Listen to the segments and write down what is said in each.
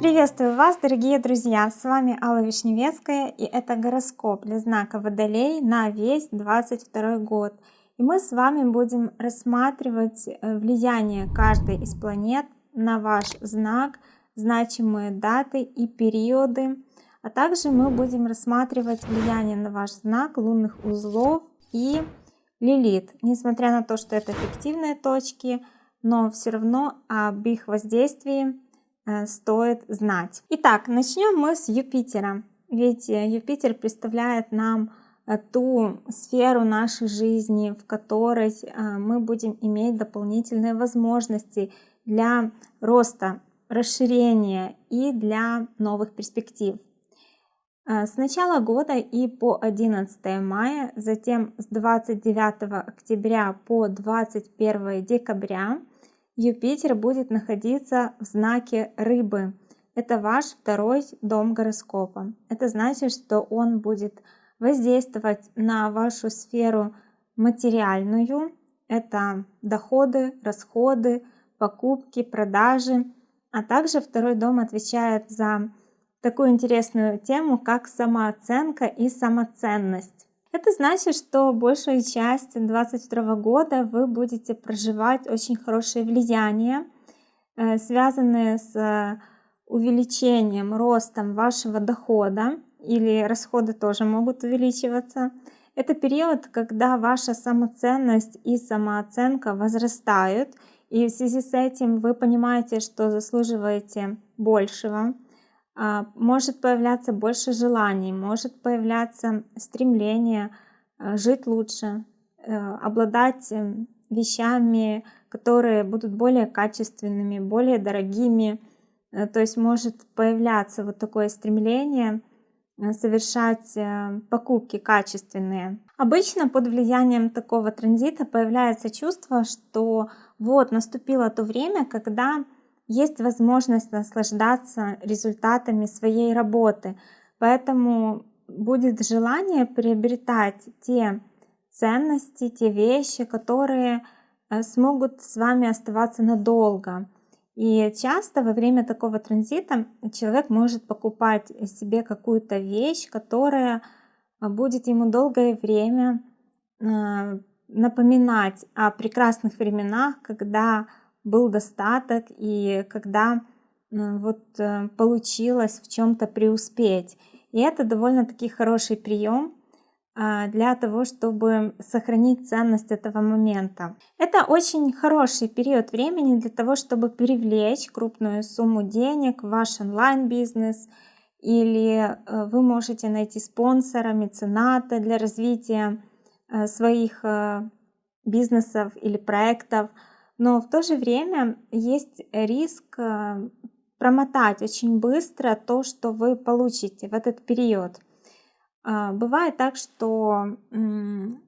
Приветствую вас, дорогие друзья! С вами Алла Вишневецкая и это гороскоп для знака Водолей на весь 22 год. И мы с вами будем рассматривать э, влияние каждой из планет на ваш знак, значимые даты и периоды. А также мы будем рассматривать влияние на ваш знак лунных узлов и Лилит. Несмотря на то, что это фиктивные точки, но все равно об их воздействии э, стоит знать. Итак, начнем мы с Юпитера. Ведь э, Юпитер представляет нам Э, ту сферу нашей жизни, в которой мы будем иметь дополнительные возможности для роста, расширения и для новых перспектив. Э, с начала года и по 11 мая, затем с 29 октября по 21 декабря Юпитер будет находиться в знаке Рыбы. Это ваш второй дом гороскопа. Это значит, что он будет воздействовать на вашу сферу материальную. Это доходы, расходы, покупки, продажи. А также второй дом отвечает за такую интересную тему, как самооценка и самоценность. Это значит, что большую часть 2022 года вы будете проживать очень хорошее влияние, э, связанное с увеличением, ростом вашего дохода, или расходы тоже могут увеличиваться. Это период, когда ваша самоценность и самооценка возрастают, и в связи с этим вы понимаете, что заслуживаете большего. А, может появляться больше желаний, может появляться стремление а, жить лучше, э, обладать э, вещами, которые будут более качественными, более дорогими. Э, то есть может появляться вот такое стремление – Э, совершать э, покупки качественные. Обычно под влиянием такого транзита появляется чувство, что вот наступило то время, когда есть возможность наслаждаться результатами своей работы. Поэтому будет желание приобретать те ценности, те вещи, которые э, смогут с вами оставаться надолго. И часто во время такого транзита человек может покупать себе какую-то вещь, которая а, будет ему долгое время а, напоминать о прекрасных временах, когда был достаток и когда вот э, получилось в чем-то преуспеть. И это довольно-таки хороший прием, а, для того, чтобы сохранить ценность этого момента. Это очень хороший период времени для того, чтобы привлечь крупную сумму денег в ваш онлайн-бизнес, или э, вы можете найти спонсора, мецената для развития э, своих бизнесов или проектов. Но в то же время есть риск промотать очень быстро то, что вы получите в этот период. А, бывает так, что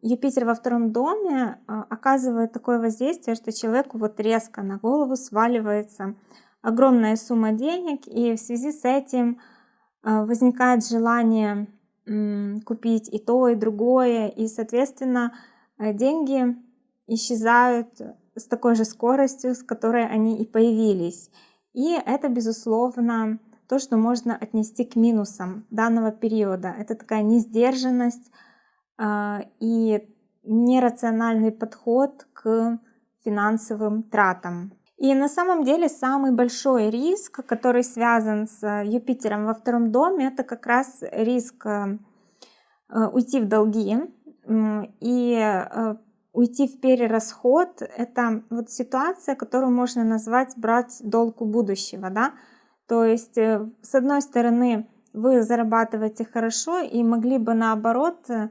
Юпитер во втором доме а, оказывает такое воздействие, что человеку вот резко на голову сваливается огромная сумма денег, и в связи с этим а, возникает желание купить и то, и другое, и, соответственно, деньги исчезают с такой же скоростью, с которой они и появились. И это, безусловно, то, что можно отнести к минусам данного периода. Это такая несдержанность э, и нерациональный подход к финансовым тратам. И на самом деле самый большой риск, который связан с Юпитером во втором доме, это как раз риск э, уйти в долги и э, уйти в перерасход. Это вот ситуация, которую можно назвать брать долг у будущего, да, то есть, э, с одной стороны, вы зарабатываете хорошо и могли бы наоборот э,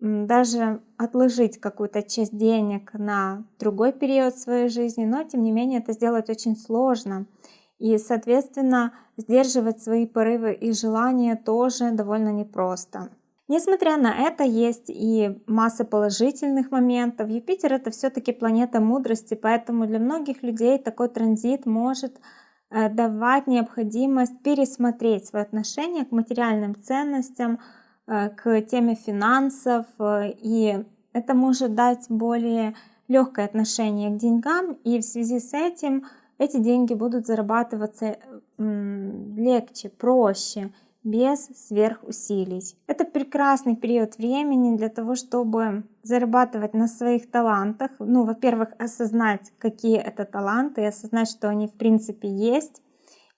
даже отложить какую-то часть денег на другой период своей жизни, но тем не менее это сделать очень сложно. И, соответственно, сдерживать свои порывы и желания тоже довольно непросто. Несмотря на это, есть и масса положительных моментов. Юпитер это все-таки планета мудрости, поэтому для многих людей такой транзит может Э, давать необходимость пересмотреть свое отношение к материальным ценностям, э, к теме финансов, э, и это может дать более легкое отношение к деньгам, и в связи с этим эти деньги будут зарабатываться легче, проще, без сверхусилий. Это прекрасный период времени для того, чтобы зарабатывать на своих талантах. Ну, во-первых, осознать, какие это таланты, и осознать, что они в принципе есть,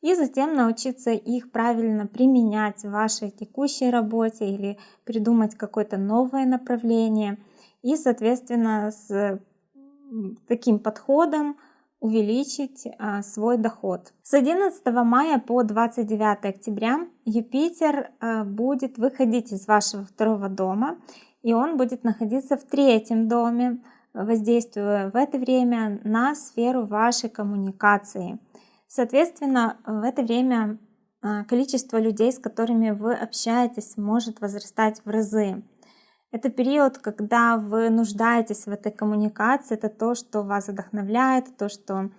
и затем научиться их правильно применять в вашей текущей работе или придумать какое-то новое направление. И, соответственно, с таким подходом увеличить а, свой доход. С 11 мая по 29 октября Юпитер а, будет выходить из вашего второго дома, и он будет находиться в третьем доме, воздействуя в это время на сферу вашей коммуникации. Соответственно, в это время а, количество людей, с которыми вы общаетесь, может возрастать в разы. Это период, когда вы нуждаетесь в этой коммуникации, это то, что вас вдохновляет, то, что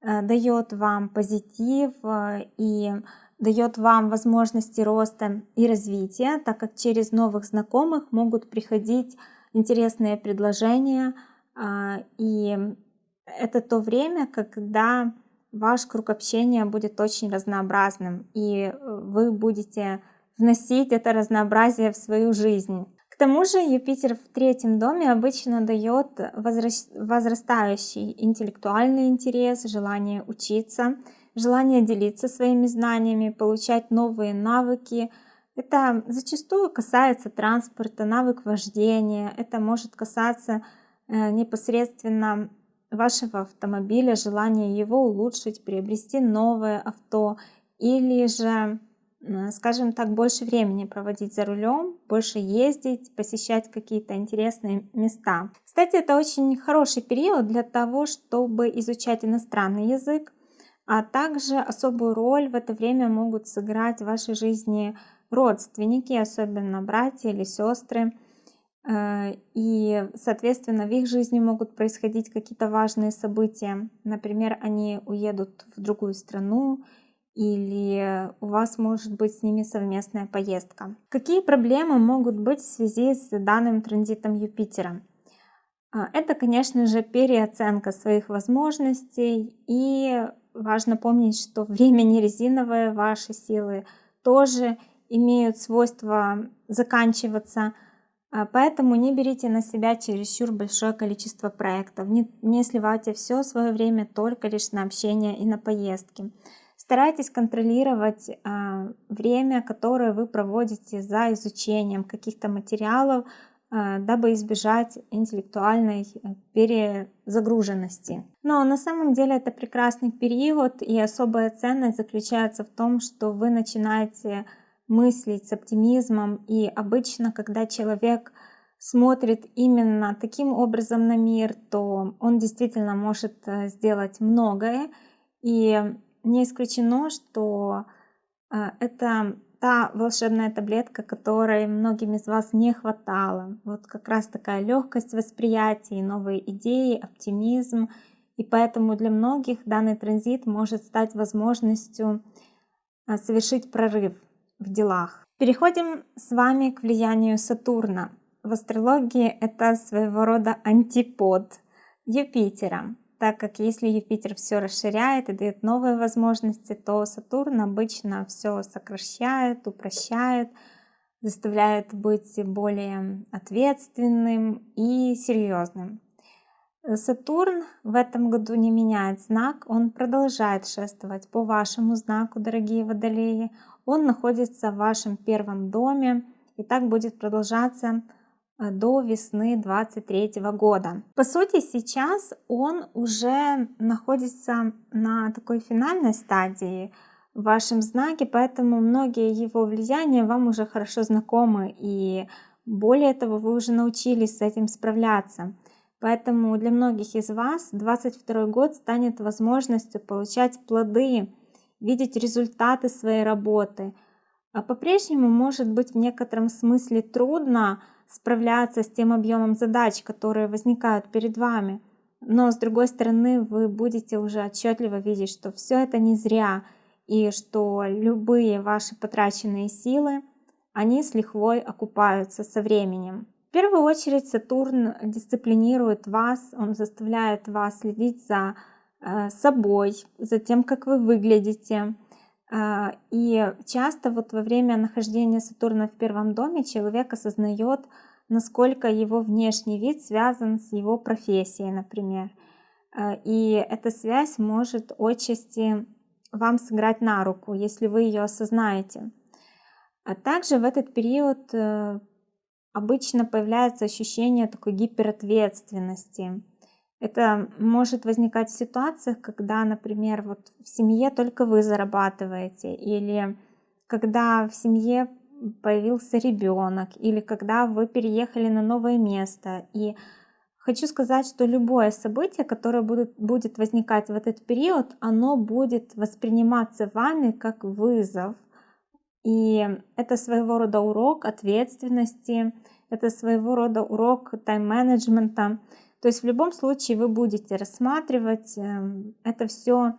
э, дает вам позитив э, и дает вам возможности роста и развития, так как через новых знакомых могут приходить интересные предложения. Э, и это то время, когда ваш круг общения будет очень разнообразным, и вы будете вносить это разнообразие в свою жизнь тому же Юпитер в третьем доме обычно дает возрастающий интеллектуальный интерес, желание учиться, желание делиться своими знаниями, получать новые навыки. Это зачастую касается транспорта, навык вождения, это может касаться э, непосредственно вашего автомобиля, желания его улучшить, приобрести новое авто или же скажем так, больше времени проводить за рулем, больше ездить, посещать какие-то интересные места. Кстати, это очень хороший период для того, чтобы изучать иностранный язык, а также особую роль в это время могут сыграть в вашей жизни родственники, особенно братья или сестры. Э, и, соответственно, в их жизни могут происходить какие-то важные события. Например, они уедут в другую страну, или у вас может быть с ними совместная поездка. Какие проблемы могут быть в связи с данным транзитом Юпитера? А, это, конечно же, переоценка своих возможностей и важно помнить, что время не резиновое, ваши силы тоже имеют свойство заканчиваться, а, поэтому не берите на себя чересчур большое количество проектов, не, не сливайте все свое время только лишь на общение и на поездки. Старайтесь контролировать а, время, которое вы проводите за изучением каких-то материалов, а, дабы избежать интеллектуальной э, перезагруженности. Но на самом деле это прекрасный период, и особая ценность заключается в том, что вы начинаете мыслить с оптимизмом, и обычно, когда человек смотрит именно таким образом на мир, то он действительно может э, сделать многое, и не исключено, что а, это та волшебная таблетка, которой многим из вас не хватало. Вот как раз такая легкость восприятия, новые идеи, оптимизм. И поэтому для многих данный транзит может стать возможностью а, совершить прорыв в делах. Переходим с вами к влиянию Сатурна. В астрологии это своего рода антипод Юпитера так как если Юпитер все расширяет и дает новые возможности, то Сатурн обычно все сокращает, упрощает, заставляет быть более ответственным и серьезным. Сатурн в этом году не меняет знак, он продолжает шествовать по вашему знаку, дорогие водолеи. Он находится в вашем первом доме, и так будет продолжаться до весны 23 года. По сути, сейчас он уже находится на такой финальной стадии в вашем знаке, поэтому многие его влияния вам уже хорошо знакомы, и более того, вы уже научились с этим справляться. Поэтому для многих из вас 22 год станет возможностью получать плоды, видеть результаты своей работы. А по-прежнему может быть в некотором смысле трудно, справляться с тем объемом задач, которые возникают перед вами. Но с другой стороны, вы будете уже отчетливо видеть, что все это не зря, и что любые ваши потраченные силы, они с лихвой окупаются со временем. В первую очередь Сатурн дисциплинирует вас, он заставляет вас следить за э, собой, за тем, как вы выглядите. Э, и часто вот во время нахождения Сатурна в первом доме человек осознает, насколько его внешний вид связан с его профессией, например. Э, и эта связь может отчасти вам сыграть на руку, если вы ее осознаете. А также в этот период э, обычно появляется ощущение такой гиперответственности. Это может возникать в ситуациях, когда, например, вот в семье только вы зарабатываете, или когда в семье появился ребенок, или когда вы переехали на новое место, и Хочу сказать, что любое событие, которое будет, будет возникать в этот период, оно будет восприниматься вами как вызов. И это своего рода урок ответственности, это своего рода урок тайм-менеджмента. То есть в любом случае вы будете рассматривать эм, это все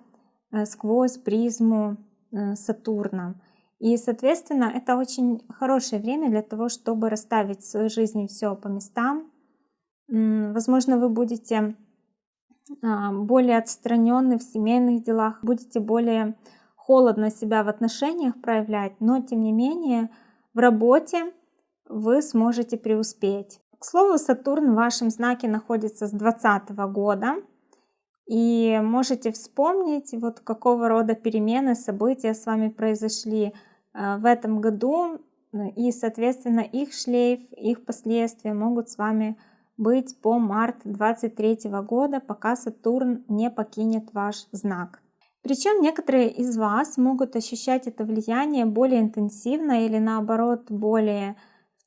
э, сквозь призму э, Сатурна. И, соответственно, это очень хорошее время для того, чтобы расставить в своей жизни все по местам, Возможно, вы будете а, более отстраненны в семейных делах, будете более холодно себя в отношениях проявлять, но тем не менее в работе вы сможете преуспеть. К слову, Сатурн в вашем знаке находится с 2020 года, и можете вспомнить, вот какого рода перемены, события с вами произошли а, в этом году, и, соответственно, их шлейф, их последствия могут с вами быть по март 23 года, пока Сатурн не покинет ваш знак. Причем некоторые из вас могут ощущать это влияние более интенсивно или наоборот более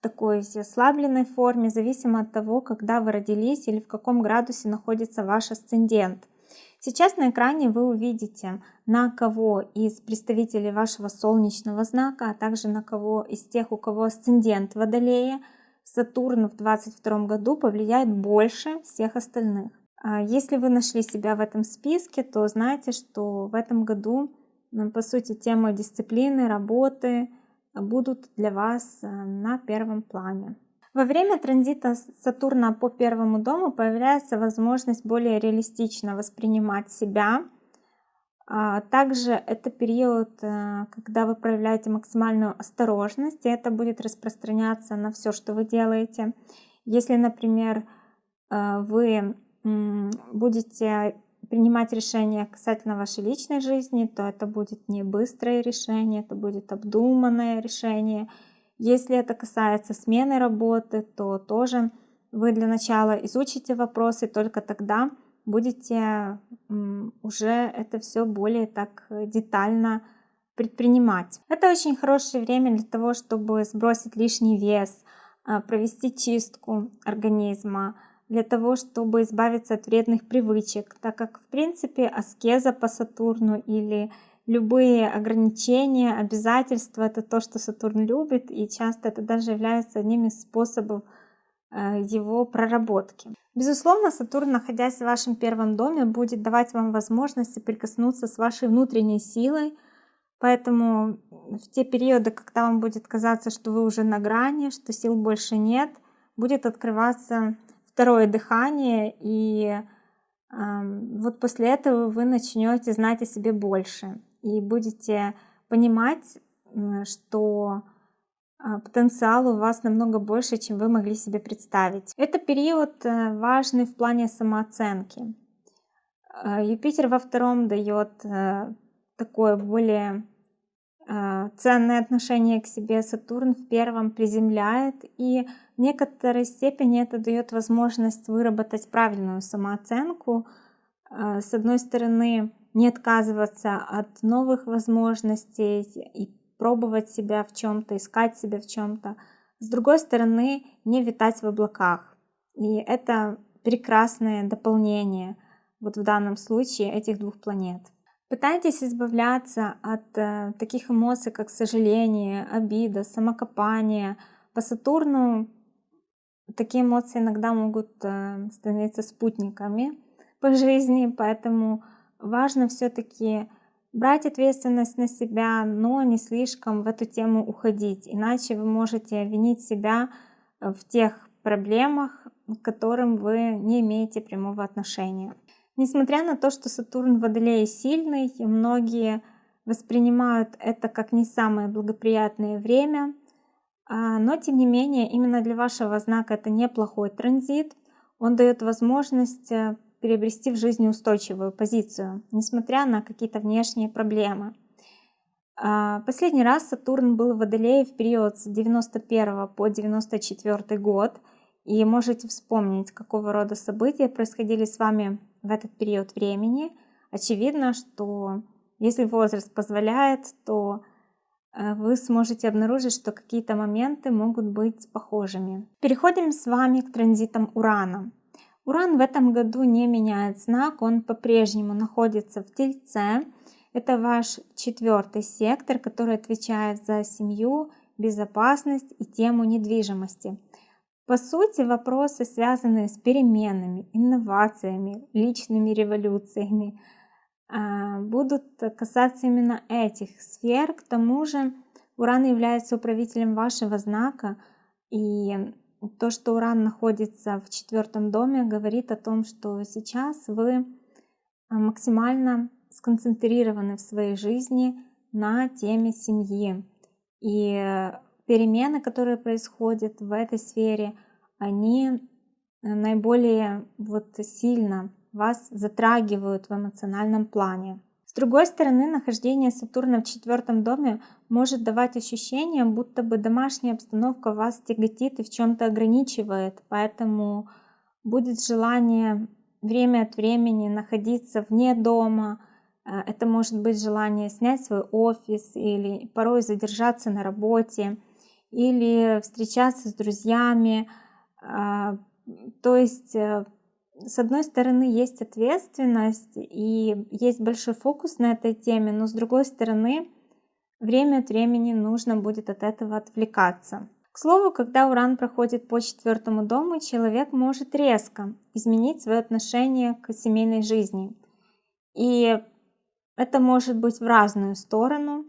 такой ослабленной форме, зависимо от того, когда вы родились или в каком градусе находится ваш асцендент. Сейчас на экране вы увидите, на кого из представителей вашего солнечного знака, а также на кого из тех, у кого асцендент Водолея – Сатурн в 2022 году повлияет больше всех остальных. А если вы нашли себя в этом списке, то знайте, что в этом году, по сути, темы дисциплины, работы будут для вас э, на первом плане. Во время транзита Сатурна по первому дому появляется возможность более реалистично воспринимать себя, а, также это период, э, когда вы проявляете максимальную осторожность, и это будет распространяться на все, что вы делаете. Если, например, э, вы будете принимать решения касательно вашей личной жизни, то это будет не быстрое решение, это будет обдуманное решение. Если это касается смены работы, то тоже вы для начала изучите вопросы, только тогда будете уже это все более так детально предпринимать. Это очень хорошее время для того, чтобы сбросить лишний вес, а, провести чистку организма, для того, чтобы избавиться от вредных привычек, так как, в принципе, аскеза по Сатурну или любые ограничения, обязательства — это то, что Сатурн любит, и часто это даже является одним из способов Э, его проработки. Безусловно, Сатурн, находясь в вашем первом доме, будет давать вам возможность прикоснуться с вашей внутренней силой, поэтому в те периоды, когда вам будет казаться, что вы уже на грани, что сил больше нет, будет открываться второе дыхание, и э, вот после этого вы начнете знать о себе больше и будете понимать, что а, потенциал у вас намного больше, чем вы могли себе представить. Это период э, важный в плане самооценки. А, Юпитер во втором дает э, такое более э, ценное отношение к себе, Сатурн в первом приземляет, и в некоторой степени это дает возможность выработать правильную самооценку. С одной стороны, не отказываться от новых возможностей и пробовать себя в чем-то, искать себя в чем-то. С другой стороны, не витать в облаках. И это прекрасное дополнение вот в данном случае этих двух планет. Пытайтесь избавляться от э, таких эмоций, как сожаление, обида, самокопание. По Сатурну такие эмоции иногда могут э, становиться спутниками по жизни, поэтому важно все-таки брать ответственность на себя, но не слишком в эту тему уходить, иначе вы можете винить себя в тех проблемах, к которым вы не имеете прямого отношения. Несмотря на то, что Сатурн в Водолее сильный, многие воспринимают это как не самое благоприятное время, но тем не менее именно для вашего знака это неплохой транзит. Он дает возможность э, приобрести в жизни устойчивую позицию, несмотря на какие-то внешние проблемы. А, последний раз Сатурн был в Водолее в период с 91 по 94 год. И можете вспомнить, какого рода события происходили с вами в этот период времени. Очевидно, что если возраст позволяет, то вы сможете обнаружить, что какие-то моменты могут быть похожими. Переходим с вами к транзитам Урана. Уран в этом году не меняет знак, он по-прежнему находится в Тельце. Это ваш четвертый сектор, который отвечает за семью, безопасность и тему недвижимости. По сути, вопросы, связанные с переменами, инновациями, личными революциями, будут касаться именно этих сфер. К тому же Уран является управителем вашего знака, и то, что Уран находится в четвертом доме, говорит о том, что сейчас вы а, максимально сконцентрированы в своей жизни на теме семьи. И перемены, которые происходят в этой сфере, они наиболее вот сильно вас затрагивают в эмоциональном плане. С другой стороны, нахождение Сатурна в четвертом доме может давать ощущение, будто бы домашняя обстановка вас тяготит и в чем-то ограничивает, поэтому будет желание время от времени находиться вне дома, э, это может быть желание снять свой офис или порой задержаться на работе, или встречаться с друзьями. А, то есть, э, с одной стороны, есть ответственность и есть большой фокус на этой теме, но с другой стороны, время от времени нужно будет от этого отвлекаться. К слову, когда Уран проходит по четвертому дому, человек может резко изменить свое отношение к семейной жизни. И это может быть в разную сторону.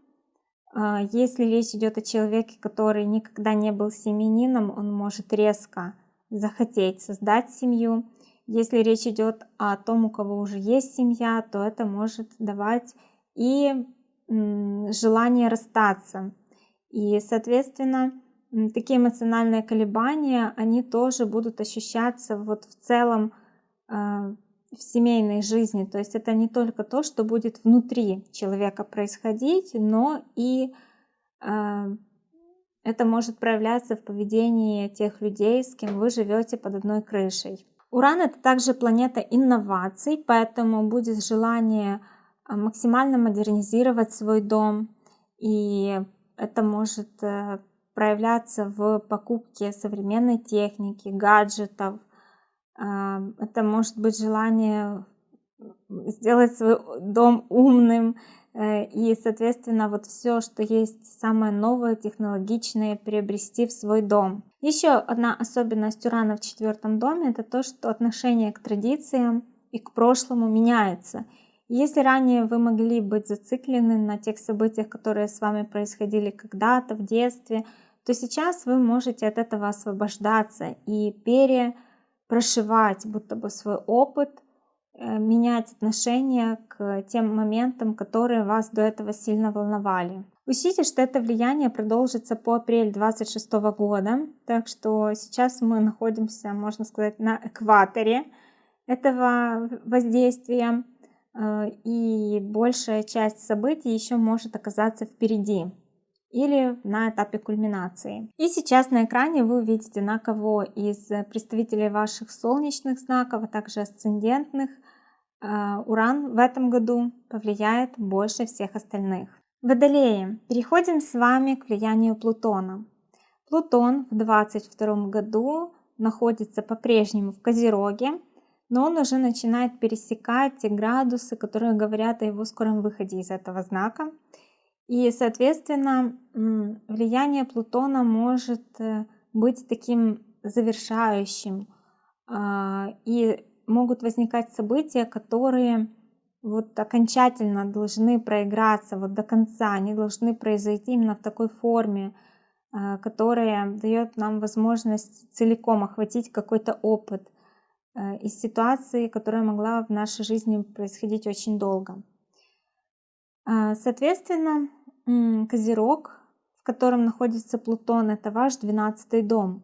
А, если речь идет о человеке, который никогда не был семенином, он может резко захотеть создать семью. Если речь идет о том, у кого уже есть семья, то это может давать и желание расстаться. И, соответственно, такие эмоциональные колебания, они тоже будут ощущаться вот в целом а, в семейной жизни. То есть это не только то, что будет внутри человека происходить, но и э, это может проявляться в поведении тех людей, с кем вы живете под одной крышей. Уран это также планета инноваций, поэтому будет желание а, максимально модернизировать свой дом. И это может э, проявляться в покупке современной техники, гаджетов, это может быть желание сделать свой дом умным, э, и, соответственно, вот все, что есть самое новое, технологичное, приобрести в свой дом. Еще одна особенность Урана в четвертом доме – это то, что отношение к традициям и к прошлому меняется. Если ранее вы могли быть зациклены на тех событиях, которые с вами происходили когда-то в детстве, то сейчас вы можете от этого освобождаться и пере прошивать будто бы свой опыт, э, менять отношение к тем моментам, которые вас до этого сильно волновали. Учтите, что это влияние продолжится по апрель 26 года, так что сейчас мы находимся, можно сказать, на экваторе этого воздействия, э, и большая часть событий еще может оказаться впереди или на этапе кульминации. И сейчас на экране вы увидите, на кого из представителей ваших солнечных знаков, а также асцендентных, а, Уран в этом году повлияет больше всех остальных. Водолеи. Переходим с вами к влиянию Плутона. Плутон в 2022 году находится по-прежнему в Козероге, но он уже начинает пересекать те градусы, которые говорят о его скором выходе из этого знака. И, соответственно, влияние Плутона может э, быть таким завершающим. А, и могут возникать события, которые вот окончательно должны проиграться вот до конца, они должны произойти именно в такой форме, э, которая дает нам возможность целиком охватить какой-то опыт э, из ситуации, которая могла в нашей жизни происходить очень долго. А, соответственно, Козерог, в котором находится Плутон, это ваш 12 дом.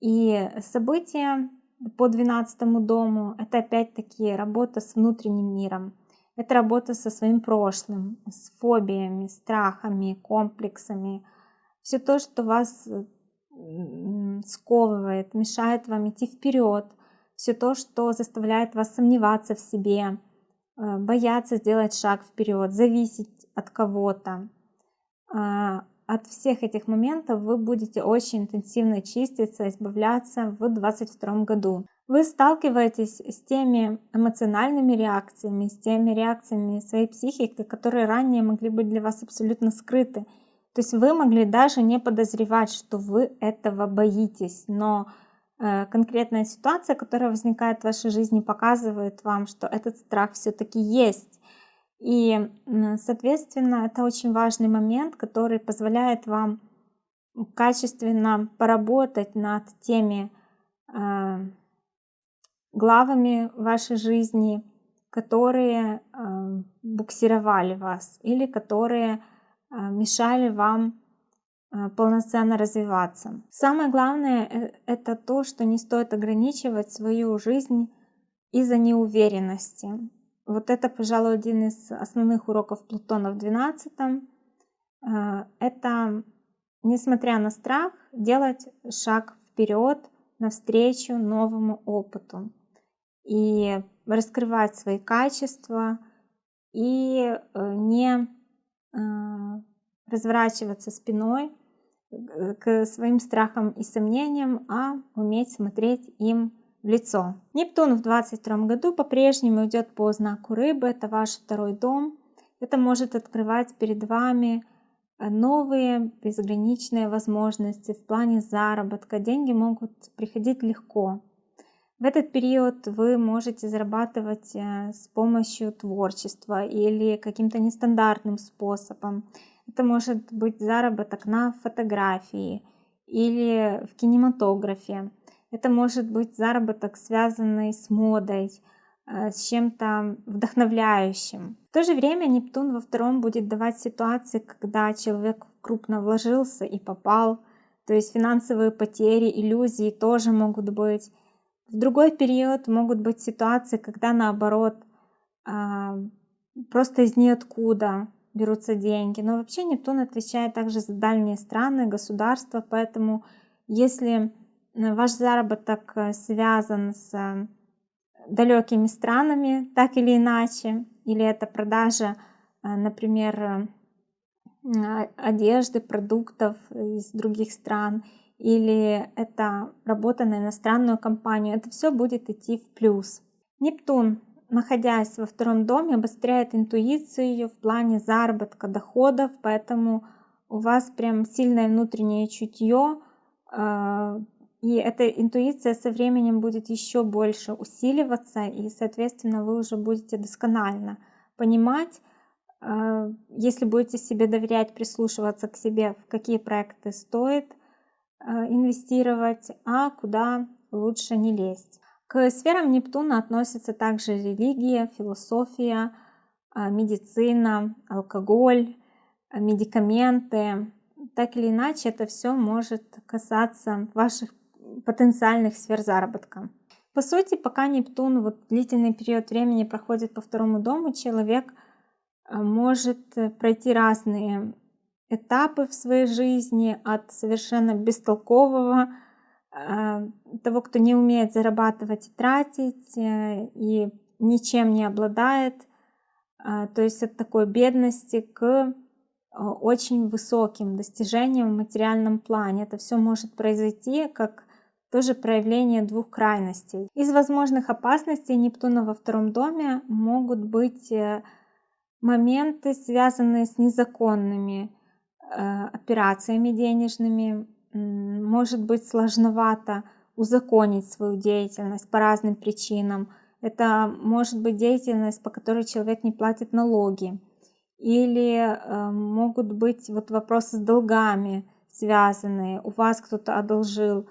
И события по 12 дому это опять-таки работа с внутренним миром. Это работа со своим прошлым, с фобиями, страхами, комплексами. Все то, что вас сковывает, мешает вам идти вперед. Все то, что заставляет вас сомневаться в себе, э, бояться сделать шаг вперед, зависеть от кого-то. От всех этих моментов вы будете очень интенсивно чиститься, избавляться в 2022 году. Вы сталкиваетесь с теми эмоциональными реакциями, с теми реакциями своей психики, которые ранее могли быть для вас абсолютно скрыты. То есть вы могли даже не подозревать, что вы этого боитесь, но э, конкретная ситуация, которая возникает в вашей жизни, показывает вам, что этот страх все-таки есть. И, соответственно, это очень важный момент, который позволяет вам качественно поработать над теми э, главами вашей жизни, которые э, буксировали вас или которые э, мешали вам э, полноценно развиваться. Самое главное э, это то, что не стоит ограничивать свою жизнь из-за неуверенности. Вот это, пожалуй, один из основных уроков Плутона в 12 э, Это, несмотря на страх, делать шаг вперед навстречу новому опыту и раскрывать свои качества и э, не э, разворачиваться спиной к своим страхам и сомнениям, а уметь смотреть им в лицо. Нептун в 22 году по-прежнему идет по знаку рыбы, это ваш второй дом. Это может открывать перед вами э, новые безграничные возможности в плане заработка. Деньги могут приходить легко. В этот период вы можете зарабатывать э, с помощью творчества или каким-то нестандартным способом. Это может быть заработок на фотографии или в кинематографе. Это может быть заработок, связанный с модой, э, с чем-то вдохновляющим. В то же время Нептун во втором будет давать ситуации, когда человек крупно вложился и попал. То есть финансовые потери, иллюзии тоже могут быть. В другой период могут быть ситуации, когда наоборот а, просто из ниоткуда берутся деньги. Но вообще Нептун отвечает также за дальние страны, государства, поэтому если ваш заработок э, связан с э, далекими странами, так или иначе, или это продажа, э, например, одежды, продуктов из других стран, или это работа на иностранную компанию, это все будет идти в плюс. Нептун, находясь во втором доме, обостряет интуицию в плане заработка доходов, поэтому у вас прям сильное внутреннее чутье, и эта интуиция со временем будет еще больше усиливаться, и, соответственно, вы уже будете досконально понимать, э, если будете себе доверять, прислушиваться к себе, в какие проекты стоит э, инвестировать, а куда лучше не лезть. К сферам Нептуна относятся также религия, философия, э, медицина, алкоголь, медикаменты. Так или иначе, это все может касаться ваших потенциальных сфер заработка. По сути, пока Нептун вот длительный период времени проходит по второму дому, человек э, может э, пройти разные этапы в своей жизни от совершенно бестолкового, э, того, кто не умеет зарабатывать и тратить, и ничем не обладает, то есть от такой бедности к очень высоким достижениям в материальном плане. Это все может произойти как тоже проявление двух крайностей. Из возможных опасностей Нептуна во втором доме могут быть э, моменты, связанные с незаконными э, операциями денежными. Может быть сложновато узаконить свою деятельность по разным причинам. Это может быть деятельность, по которой человек не платит налоги. Или э, могут быть вот вопросы с долгами, связанные, у вас кто-то одолжил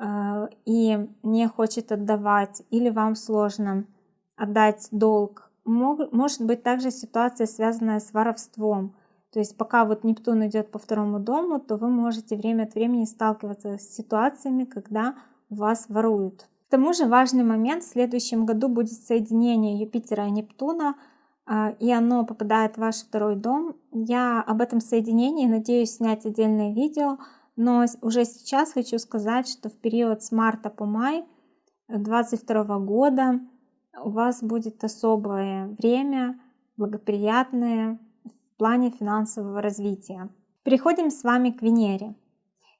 и не хочет отдавать, или вам сложно отдать долг. Может быть также ситуация, связанная с воровством. То есть пока вот Нептун идет по второму дому, то вы можете время от времени сталкиваться с ситуациями, когда вас воруют. К тому же важный момент в следующем году будет соединение Юпитера и Нептуна, а, и оно попадает в ваш второй дом. Я об этом соединении надеюсь снять отдельное видео, но уже сейчас хочу сказать, что в период с марта по май 2022 года у вас будет особое время, благоприятное в плане финансового развития. Переходим с вами к Венере.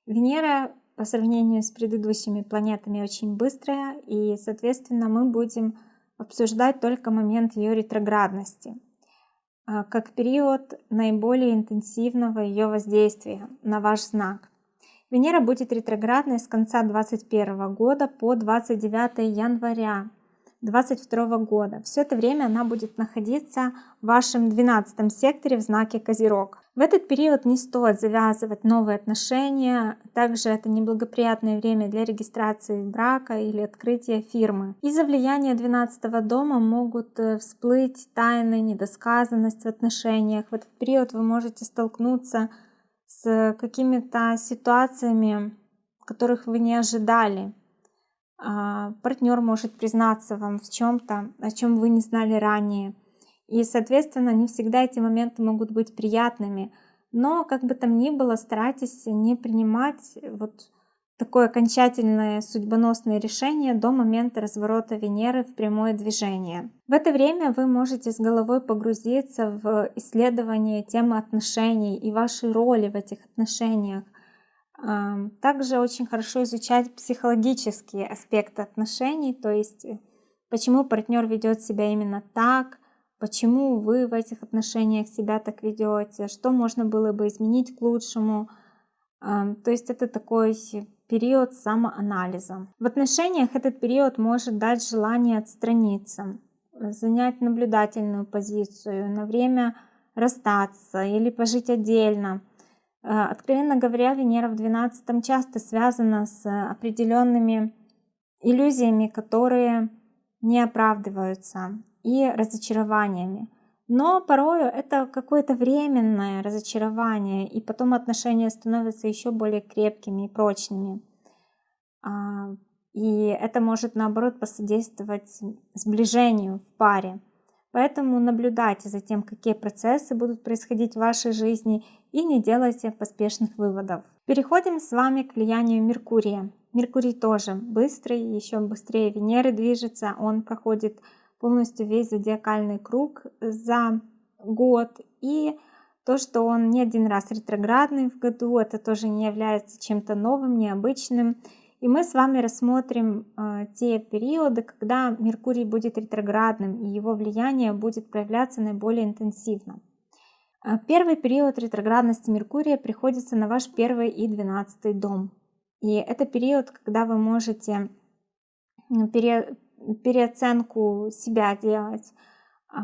Венера по сравнению с предыдущими планетами очень быстрая, и, соответственно, мы будем обсуждать только момент ее ретроградности, а, как период наиболее интенсивного ее воздействия на ваш знак. Венера будет ретроградной с конца 2021 года по 29 января 2022 года. Все это время она будет находиться в вашем 12 секторе в знаке Козерог. В этот период не стоит завязывать новые отношения, также это неблагоприятное время для регистрации брака или открытия фирмы. Из-за влияния 12 дома могут э, всплыть тайны, недосказанность в отношениях. В этот период вы можете столкнуться с какими-то ситуациями, которых вы не ожидали. А, партнер может признаться вам в чем-то, о чем вы не знали ранее. И, соответственно, не всегда эти моменты могут быть приятными. Но, как бы там ни было, старайтесь не принимать вот такое окончательное судьбоносное решение до момента разворота Венеры в прямое движение. В это время вы можете с головой погрузиться в исследование темы отношений и вашей роли в этих отношениях. Также очень хорошо изучать психологические аспекты отношений, то есть э, почему партнер ведет себя именно так, почему вы в этих отношениях себя так ведете, что можно было бы изменить к лучшему. То есть это такой период самоанализа. В отношениях этот период может дать желание отстраниться, занять наблюдательную позицию, на время расстаться или пожить отдельно – Э, откровенно говоря, Венера в 12 часто связана с определенными иллюзиями, которые не оправдываются, и разочарованиями. Но порою это какое-то временное разочарование, и потом отношения становятся еще более крепкими и прочными. А, и это может, наоборот, посодействовать сближению в паре. Поэтому наблюдайте за тем, какие процессы будут происходить в вашей жизни и не делайте поспешных выводов. Переходим с вами к влиянию Меркурия. Меркурий тоже быстрый, еще быстрее Венеры движется. Он проходит полностью весь зодиакальный круг за год. И то, что он не один раз ретроградный в году, это тоже не является чем-то новым, необычным. И мы с вами рассмотрим э, те периоды, когда Меркурий будет ретроградным, и его влияние будет проявляться наиболее интенсивно. Э, первый период ретроградности Меркурия приходится на ваш первый и двенадцатый дом. И это период, когда вы можете пере, переоценку себя делать, э,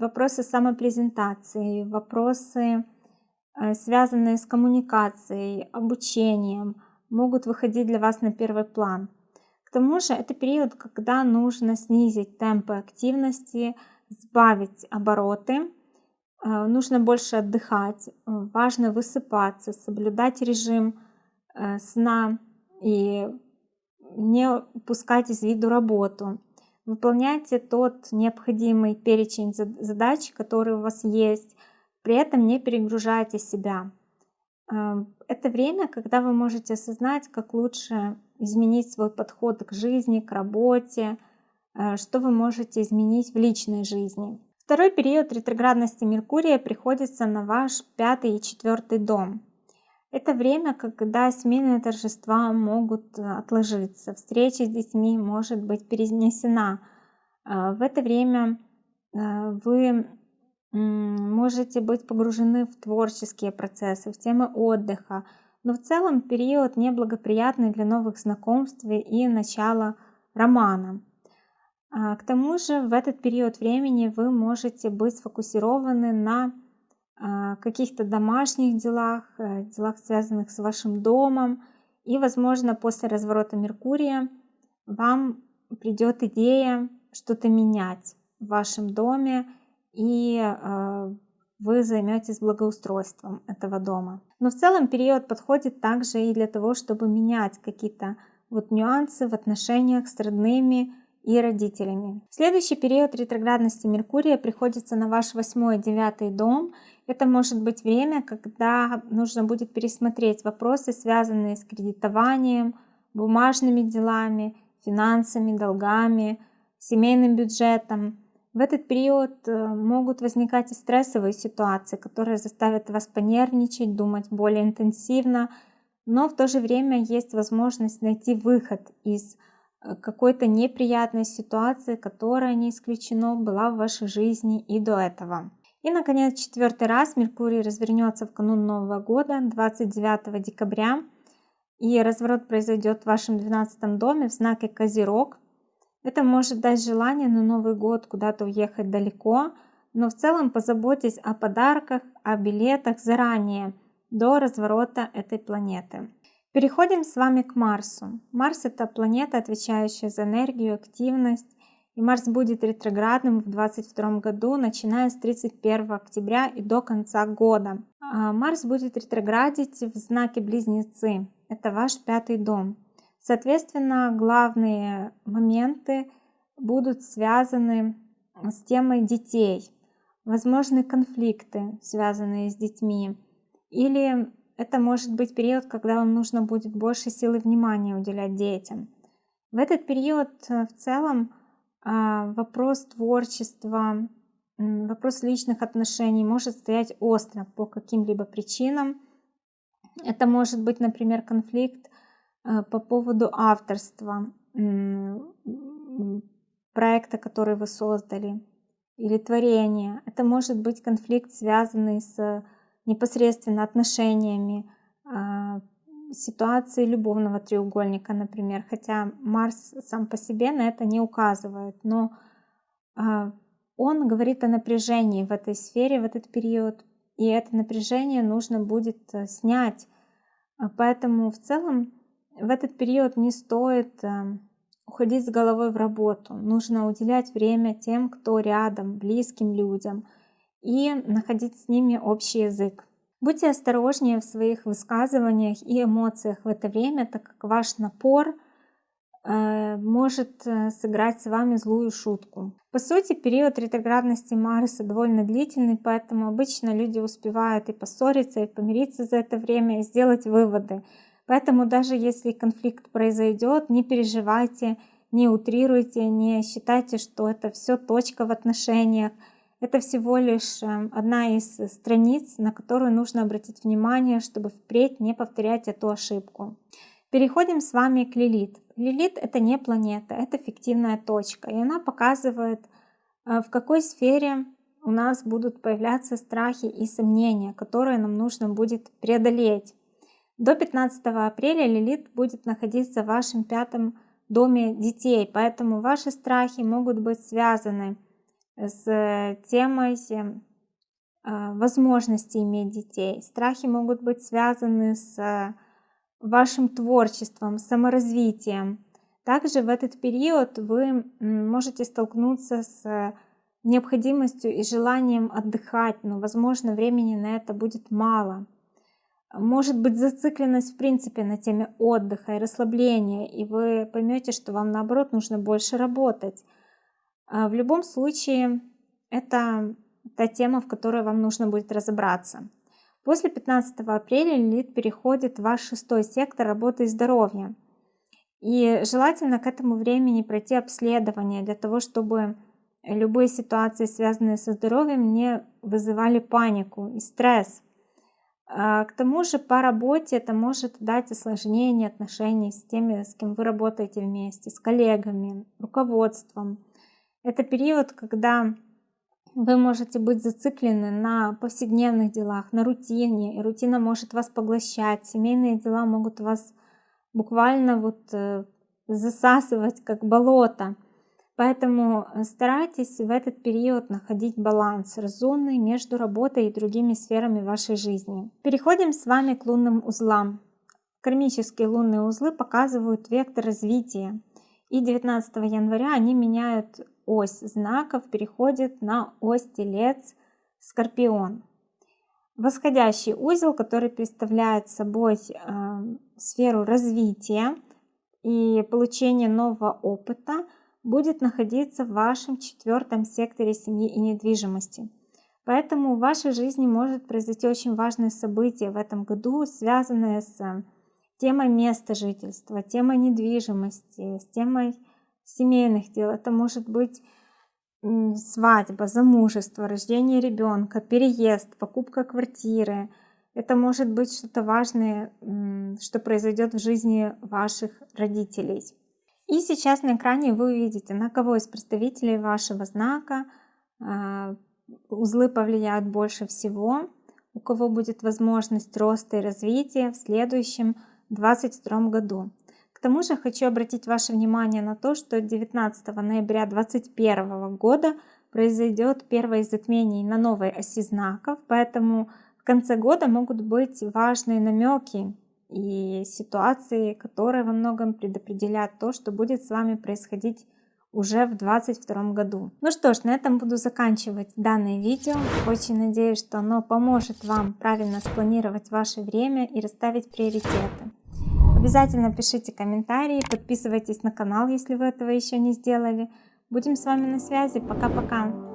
вопросы самопрезентации, вопросы, связанные с коммуникацией, обучением – могут выходить для вас на первый план. К тому же это период, когда нужно снизить темпы активности, сбавить обороты, э, нужно больше отдыхать, важно высыпаться, соблюдать режим э, сна и не упускать из виду работу. Выполняйте тот необходимый перечень задач, который у вас есть, при этом не перегружайте себя. Это время, когда вы можете осознать, как лучше изменить свой подход к жизни, к работе, э, что вы можете изменить в личной жизни. Второй период ретроградности Меркурия приходится на ваш пятый и четвертый дом. Это время, когда семейные торжества могут отложиться, встреча с детьми может быть перенесена. Э, в это время э, вы можете быть погружены в творческие процессы, в темы отдыха, но в целом период неблагоприятный для новых знакомств и начала романа. А, к тому же в этот период времени вы можете быть сфокусированы на а, каких-то домашних делах, э, делах, связанных с вашим домом. И, возможно, после разворота Меркурия вам придет идея что-то менять в вашем доме, и а, вы займетесь благоустройством этого дома. Но в целом период подходит также и для того, чтобы менять какие-то вот нюансы в отношениях с родными и родителями. Следующий период ретроградности Меркурия приходится на ваш восьмой девятый дом. Это может быть время, когда нужно будет пересмотреть вопросы, связанные с кредитованием, бумажными делами, финансами, долгами, семейным бюджетом. В этот период э, могут возникать и стрессовые ситуации, которые заставят вас понервничать, думать более интенсивно, но в то же время есть возможность найти выход из э, какой-то неприятной ситуации, которая не исключено была в вашей жизни и до этого. И, наконец, четвертый раз Меркурий развернется в канун Нового года, 29 декабря. И разворот произойдет в вашем 12 доме в знаке Козерог. Это может дать желание на Новый год куда-то уехать далеко, но в целом позаботьтесь о подарках, о билетах заранее, до разворота этой планеты. Переходим с вами к Марсу. Марс это планета, отвечающая за энергию, активность, и Марс будет ретроградным в 2022 году, начиная с 31 октября и до конца года. А Марс будет ретроградить в знаке Близнецы. Это ваш пятый дом. Соответственно, главные моменты будут связаны с темой детей. Возможны конфликты, связанные с детьми. Или это может быть период, когда вам нужно будет больше силы внимания уделять детям. В этот период э, в целом вопрос творчества, вопрос личных отношений может стоять остро по каким-либо причинам. Это может быть, например, конфликт а, по поводу авторства проекта, который вы создали, или творения. Это может быть конфликт, связанный с непосредственно отношениями, а, ситуации любовного треугольника, например, хотя Марс сам по себе на это не указывает, но а, он говорит о напряжении в этой сфере в этот период, и это напряжение нужно будет э, снять. А, поэтому в целом в этот период не стоит э, уходить с головой в работу. Нужно уделять время тем, кто рядом, близким людям, и находить с ними общий язык. Будьте осторожнее в своих высказываниях и эмоциях в это время, так как ваш напор э, может э, сыграть с вами злую шутку. По сути, период ретроградности Марса довольно длительный, поэтому обычно люди успевают и поссориться, и помириться за это время, и сделать выводы. Поэтому даже если конфликт произойдет, не переживайте, не утрируйте, не считайте, что это все точка в отношениях. Это всего лишь эм, одна из страниц, на которую нужно обратить внимание, чтобы впредь не повторять эту ошибку. Переходим с вами к Лилит. Лилит это не планета, это фиктивная точка, и она показывает, э, в какой сфере у нас будут появляться страхи и сомнения, которые нам нужно будет преодолеть. До 15 апреля Лилит будет находиться в вашем пятом доме детей, поэтому ваши страхи могут быть связаны с темой а, возможности иметь детей. Страхи могут быть связаны с вашим творчеством, саморазвитием. Также в этот период вы можете столкнуться с необходимостью и желанием отдыхать, но, возможно, времени на это будет мало. Может быть зацикленность в принципе на теме отдыха и расслабления, и вы поймете, что вам наоборот нужно больше работать. А, в любом случае, это та тема, в которой вам нужно будет разобраться. После 15 апреля Лилит переходит в ваш шестой сектор работы и здоровья. И желательно к этому времени пройти обследование для того, чтобы любые ситуации, связанные со здоровьем, не вызывали панику и стресс. А, к тому же по работе это может дать осложнение отношений с теми, с кем вы работаете вместе, с коллегами, руководством. Это период, когда вы можете быть зациклены на повседневных делах, на рутине, и рутина может вас поглощать, семейные дела могут вас буквально вот э, засасывать, как болото. Поэтому э, старайтесь в этот период находить баланс разумный между работой и другими сферами вашей жизни. Переходим с вами к лунным узлам. Кармические лунные узлы показывают вектор развития. И 19 января они меняют ось знаков, переходят на ось Телец Скорпион. Восходящий узел, который представляет собой э, сферу развития и получения нового опыта – будет находиться в вашем четвертом секторе семьи и недвижимости. Поэтому в вашей жизни может произойти очень важное событие в этом году, связанное с темой места жительства, темой недвижимости, с темой семейных дел. Это может быть свадьба, замужество, рождение ребенка, переезд, покупка квартиры. Это может быть что-то важное, что произойдет в жизни ваших родителей. И сейчас на экране вы увидите, на кого из представителей вашего знака а, узлы повлияют больше всего, у кого будет возможность роста и развития в следующем 2022 году. К тому же хочу обратить ваше внимание на то, что 19 ноября 2021 года произойдет первое затмение на новой оси знаков, поэтому в конце года могут быть важные намеки и ситуации, которые во многом предопределят то, что будет с вами происходить уже в 2022 году. Ну что ж, на этом буду заканчивать данное видео. Очень надеюсь, что оно поможет вам правильно спланировать ваше время и расставить приоритеты. Обязательно пишите комментарии, подписывайтесь на канал, если вы этого еще не сделали. Будем с вами на связи. Пока-пока.